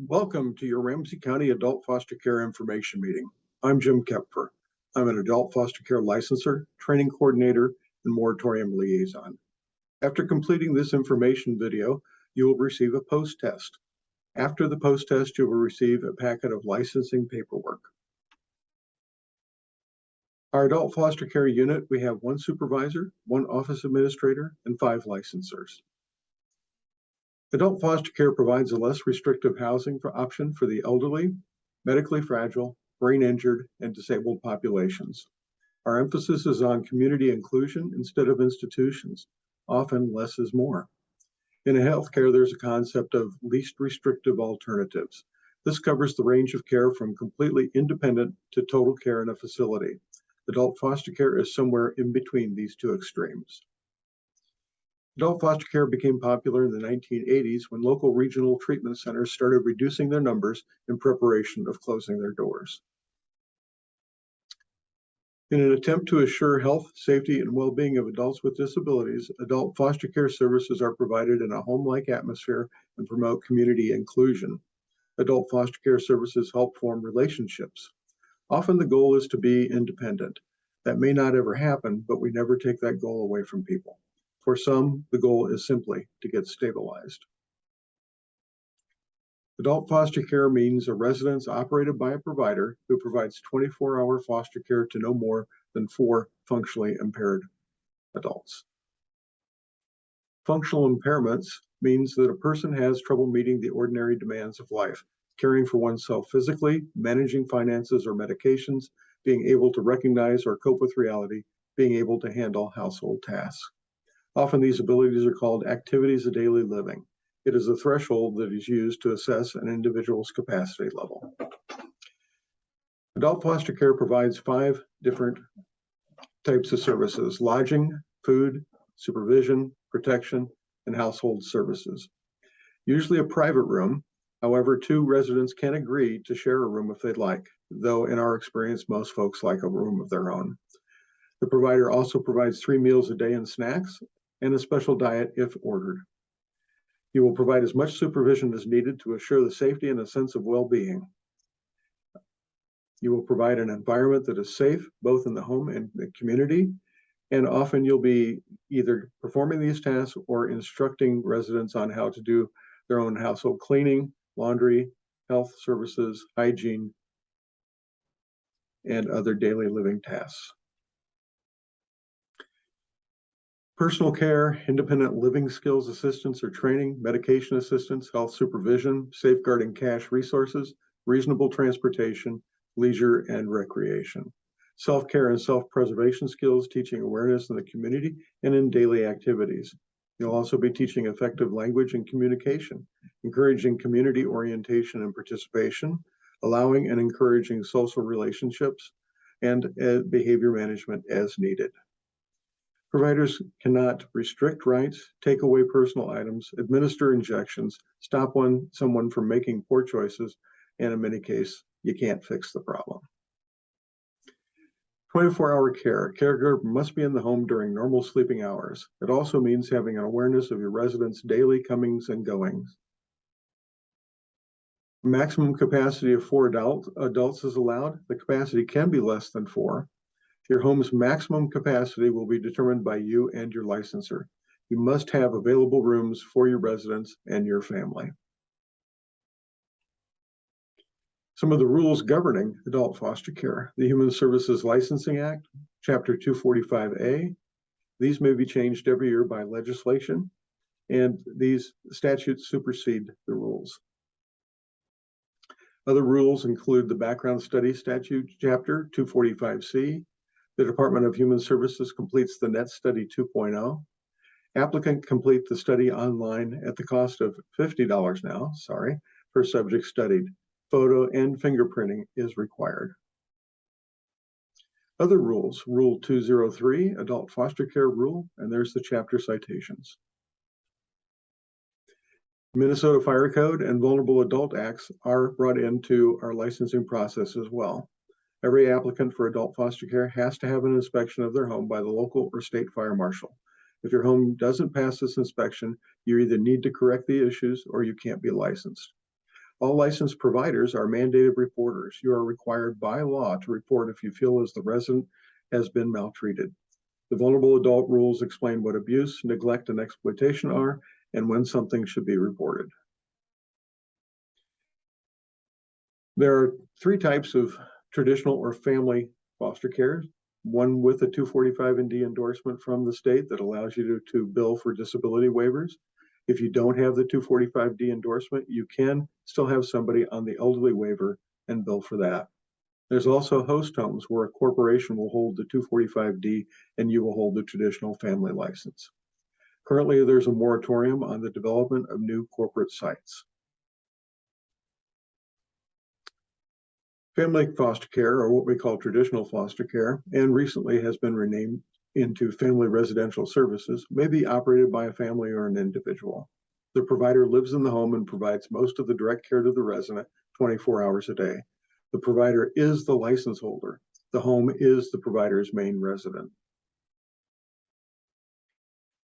Welcome to your Ramsey County Adult Foster Care Information Meeting. I'm Jim Kepfer. I'm an adult foster care licensor, training coordinator, and moratorium liaison. After completing this information video, you will receive a post test. After the post test, you will receive a packet of licensing paperwork. Our adult foster care unit, we have one supervisor, one office administrator, and five licensors. Adult foster care provides a less restrictive housing for option for the elderly, medically fragile, brain injured, and disabled populations. Our emphasis is on community inclusion instead of institutions. Often less is more. In healthcare, there's a concept of least restrictive alternatives. This covers the range of care from completely independent to total care in a facility. Adult foster care is somewhere in between these two extremes. Adult foster care became popular in the 1980s when local regional treatment centers started reducing their numbers in preparation of closing their doors. In an attempt to assure health, safety, and well-being of adults with disabilities, adult foster care services are provided in a home-like atmosphere and promote community inclusion. Adult foster care services help form relationships. Often the goal is to be independent. That may not ever happen, but we never take that goal away from people. For some, the goal is simply to get stabilized. Adult foster care means a residence operated by a provider who provides 24-hour foster care to no more than four functionally impaired adults. Functional impairments means that a person has trouble meeting the ordinary demands of life, caring for oneself physically, managing finances or medications, being able to recognize or cope with reality, being able to handle household tasks. Often these abilities are called activities of daily living. It is a threshold that is used to assess an individual's capacity level. Adult foster care provides five different types of services, lodging, food, supervision, protection, and household services. Usually a private room, however, two residents can agree to share a room if they'd like, though in our experience, most folks like a room of their own. The provider also provides three meals a day and snacks, and a special diet if ordered. He will provide as much supervision as needed to assure the safety and a sense of well-being. You will provide an environment that is safe, both in the home and the community, and often you'll be either performing these tasks or instructing residents on how to do their own household cleaning, laundry, health services, hygiene, and other daily living tasks. Personal care, independent living skills assistance or training, medication assistance, health supervision, safeguarding cash resources, reasonable transportation, leisure and recreation. Self-care and self-preservation skills, teaching awareness in the community and in daily activities. You'll also be teaching effective language and communication, encouraging community orientation and participation, allowing and encouraging social relationships, and uh, behavior management as needed. Providers cannot restrict rights, take away personal items, administer injections, stop one someone from making poor choices, and in many cases, you can't fix the problem. 24-hour care. Caregiver must be in the home during normal sleeping hours. It also means having an awareness of your residents' daily comings and goings. Maximum capacity of four adult, adults is allowed. The capacity can be less than four. Your home's maximum capacity will be determined by you and your licensor. You must have available rooms for your residents and your family. Some of the rules governing adult foster care, the Human Services Licensing Act, Chapter 245A. These may be changed every year by legislation, and these statutes supersede the rules. Other rules include the Background Study Statute, Chapter 245C, the Department of Human Services completes the NET Study 2.0. Applicant complete the study online at the cost of $50 now, sorry, per subject studied. Photo and fingerprinting is required. Other rules, Rule 203, Adult Foster Care Rule, and there's the chapter citations. Minnesota Fire Code and Vulnerable Adult Acts are brought into our licensing process as well. Every applicant for adult foster care has to have an inspection of their home by the local or state fire marshal. If your home doesn't pass this inspection, you either need to correct the issues or you can't be licensed. All licensed providers are mandated reporters. You are required by law to report if you feel as the resident has been maltreated. The vulnerable adult rules explain what abuse, neglect, and exploitation are and when something should be reported. There are three types of traditional or family foster care. One with a 245ND endorsement from the state that allows you to, to bill for disability waivers. If you don't have the 245D endorsement, you can still have somebody on the elderly waiver and bill for that. There's also host homes where a corporation will hold the 245D and you will hold the traditional family license. Currently, there's a moratorium on the development of new corporate sites. Family foster care, or what we call traditional foster care, and recently has been renamed into family residential services, may be operated by a family or an individual. The provider lives in the home and provides most of the direct care to the resident 24 hours a day. The provider is the license holder. The home is the provider's main resident.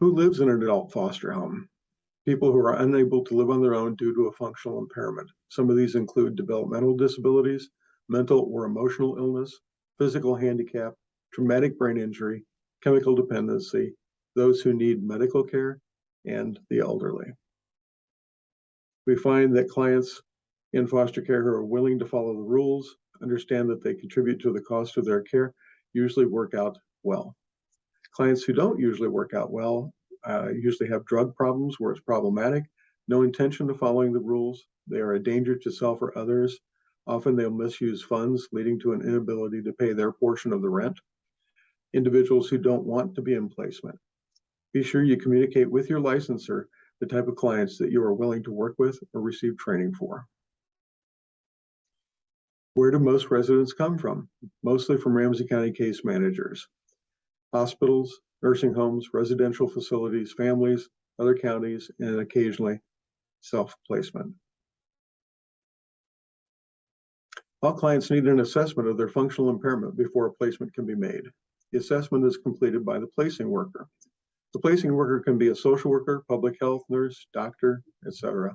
Who lives in an adult foster home? People who are unable to live on their own due to a functional impairment. Some of these include developmental disabilities, mental or emotional illness, physical handicap, traumatic brain injury, chemical dependency, those who need medical care, and the elderly. We find that clients in foster care who are willing to follow the rules, understand that they contribute to the cost of their care, usually work out well. Clients who don't usually work out well uh, usually have drug problems where it's problematic, no intention of following the rules, they are a danger to self or others, Often they'll misuse funds, leading to an inability to pay their portion of the rent. Individuals who don't want to be in placement. Be sure you communicate with your licensor the type of clients that you are willing to work with or receive training for. Where do most residents come from? Mostly from Ramsey County case managers, hospitals, nursing homes, residential facilities, families, other counties, and occasionally self-placement. All clients need an assessment of their functional impairment before a placement can be made. The assessment is completed by the placing worker. The placing worker can be a social worker, public health nurse, doctor, etc.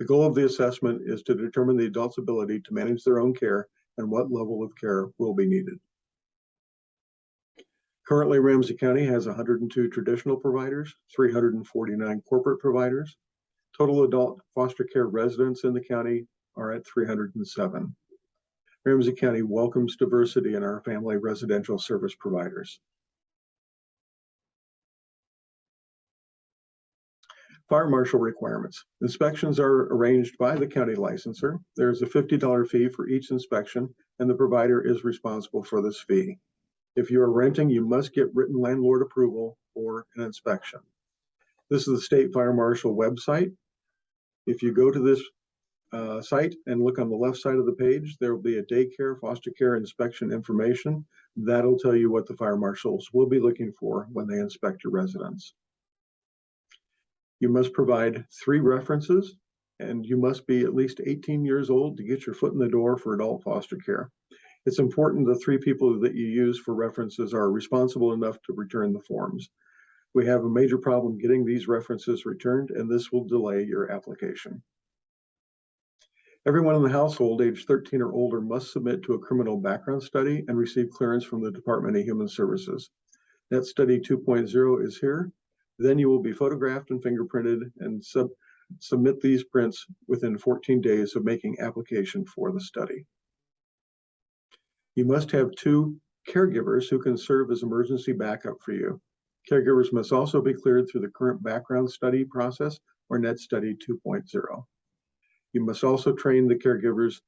The goal of the assessment is to determine the adult's ability to manage their own care and what level of care will be needed. Currently, Ramsey County has 102 traditional providers, 349 corporate providers. Total adult foster care residents in the county are at 307. Ramsey County welcomes diversity in our family residential service providers. Fire marshal requirements. Inspections are arranged by the county licensor. There's a $50 fee for each inspection, and the provider is responsible for this fee. If you are renting, you must get written landlord approval for an inspection. This is the state fire marshal website. If you go to this uh, site and look on the left side of the page, there will be a daycare foster care inspection information. That'll tell you what the fire marshals will be looking for when they inspect your residence. You must provide three references and you must be at least 18 years old to get your foot in the door for adult foster care. It's important the three people that you use for references are responsible enough to return the forms. We have a major problem getting these references returned and this will delay your application. Everyone in the household age 13 or older must submit to a criminal background study and receive clearance from the Department of Human Services. Net Study 2.0 is here. Then you will be photographed and fingerprinted and sub submit these prints within 14 days of making application for the study. You must have two caregivers who can serve as emergency backup for you. Caregivers must also be cleared through the current background study process or Net Study 2.0. You must also train the caregivers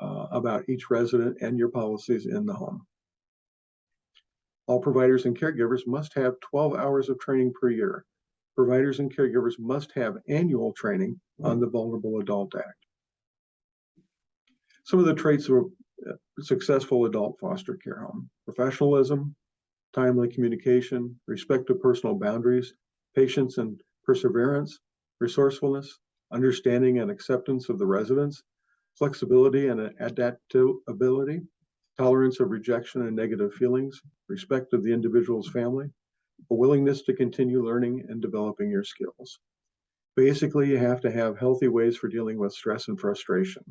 uh, about each resident and your policies in the home. All providers and caregivers must have 12 hours of training per year. Providers and caregivers must have annual training on the Vulnerable Adult Act. Some of the traits of a successful adult foster care home, professionalism, timely communication, respect of personal boundaries, patience and perseverance, resourcefulness, understanding and acceptance of the residents, flexibility and adaptability, tolerance of rejection and negative feelings, respect of the individual's family, a willingness to continue learning and developing your skills. Basically, you have to have healthy ways for dealing with stress and frustration.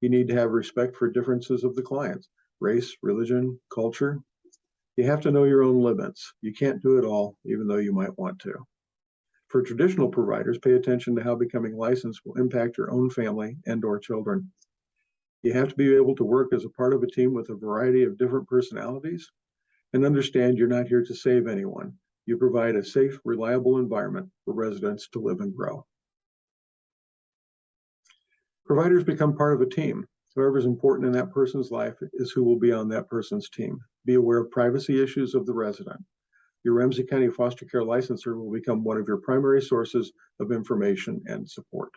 You need to have respect for differences of the clients, race, religion, culture. You have to know your own limits. You can't do it all, even though you might want to. For traditional providers, pay attention to how becoming licensed will impact your own family and or children. You have to be able to work as a part of a team with a variety of different personalities and understand you're not here to save anyone. You provide a safe, reliable environment for residents to live and grow. Providers become part of a team. Whoever is important in that person's life is who will be on that person's team. Be aware of privacy issues of the resident. Your Ramsey County foster care licensor will become one of your primary sources of information and support.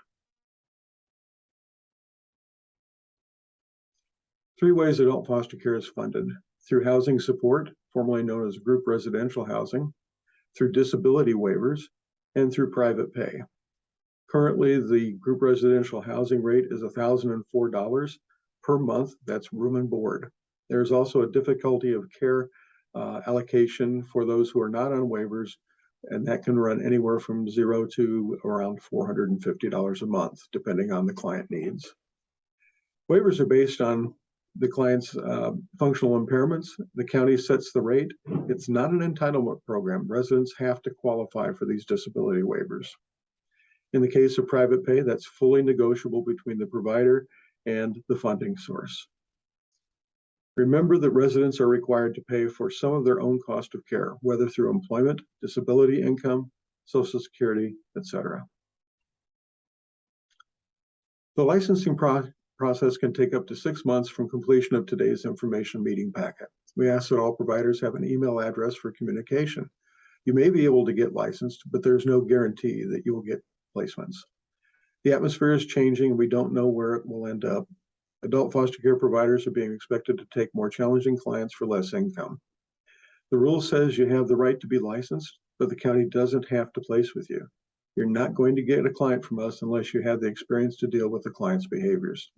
Three ways adult foster care is funded. Through housing support, formerly known as group residential housing, through disability waivers, and through private pay. Currently, the group residential housing rate is $1,004 per month. That's room and board. There's also a difficulty of care uh, allocation for those who are not on waivers, and that can run anywhere from zero to around $450 a month, depending on the client needs. Waivers are based on the client's uh, functional impairments. The county sets the rate. It's not an entitlement program. Residents have to qualify for these disability waivers. In the case of private pay, that's fully negotiable between the provider and the funding source. Remember that residents are required to pay for some of their own cost of care, whether through employment, disability income, Social Security, etc. The licensing pro process can take up to six months from completion of today's information meeting packet. We ask that all providers have an email address for communication. You may be able to get licensed, but there's no guarantee that you will get placements. The atmosphere is changing and we don't know where it will end up. Adult foster care providers are being expected to take more challenging clients for less income. The rule says you have the right to be licensed, but the county doesn't have to place with you. You're not going to get a client from us unless you have the experience to deal with the client's behaviors.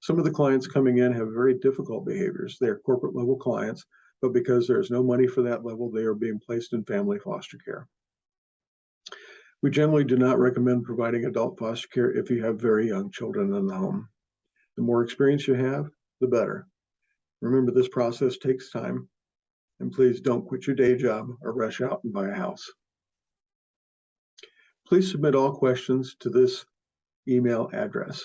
Some of the clients coming in have very difficult behaviors. They're corporate level clients, but because there's no money for that level, they are being placed in family foster care. We generally do not recommend providing adult foster care if you have very young children in the home. The more experience you have, the better. Remember, this process takes time, and please don't quit your day job or rush out and buy a house. Please submit all questions to this email address.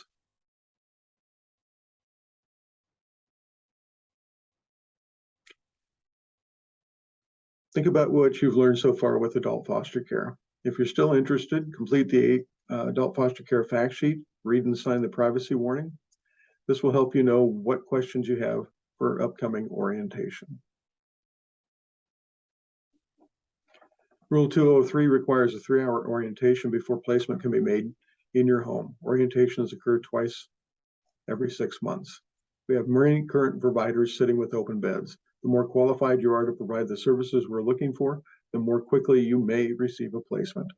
Think about what you've learned so far with adult foster care. If you're still interested, complete the uh, adult foster care fact sheet, read and sign the privacy warning. This will help you know what questions you have for upcoming orientation. Rule 203 requires a three-hour orientation before placement can be made in your home. Orientations occur twice every six months. We have many current providers sitting with open beds. The more qualified you are to provide the services we're looking for, the more quickly you may receive a placement.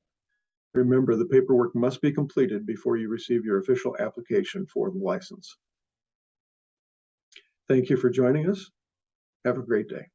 Remember, the paperwork must be completed before you receive your official application for the license. Thank you for joining us. Have a great day.